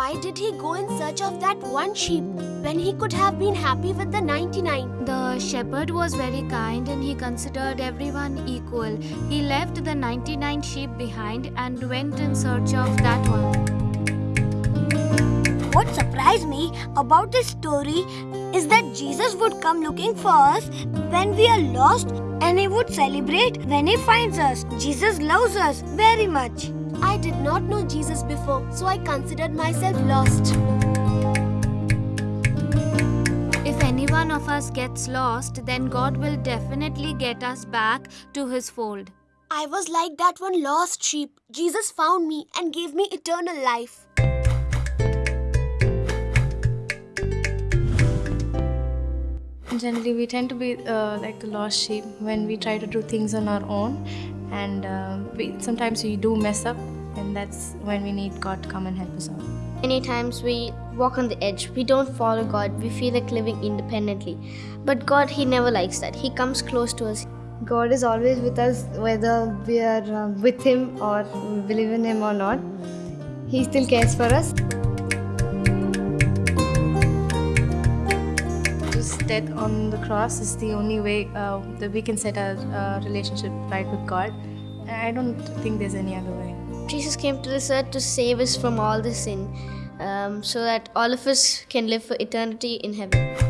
why did he go in search of that one sheep when he could have been happy with the 99? The shepherd was very kind and he considered everyone equal. He left the 99 sheep behind and went in search of that one. What surprised me about this story is that Jesus would come looking for us when we are lost and he would celebrate when he finds us. Jesus loves us very much. I did not know Jesus before, so I considered myself lost. If any one of us gets lost, then God will definitely get us back to his fold. I was like that one lost sheep. Jesus found me and gave me eternal life. Generally, we tend to be uh, like the lost sheep when we try to do things on our own, and uh, we, sometimes we do mess up, and that's when we need God to come and help us out. Many times we walk on the edge. We don't follow God. We feel like living independently. But God, He never likes that. He comes close to us. God is always with us, whether we are uh, with Him or believe in Him or not. He still cares for us. Death on the cross is the only way uh, that we can set our uh, relationship right with God. I don't think there's any other way. Jesus came to this earth to save us from all the sin um, so that all of us can live for eternity in heaven.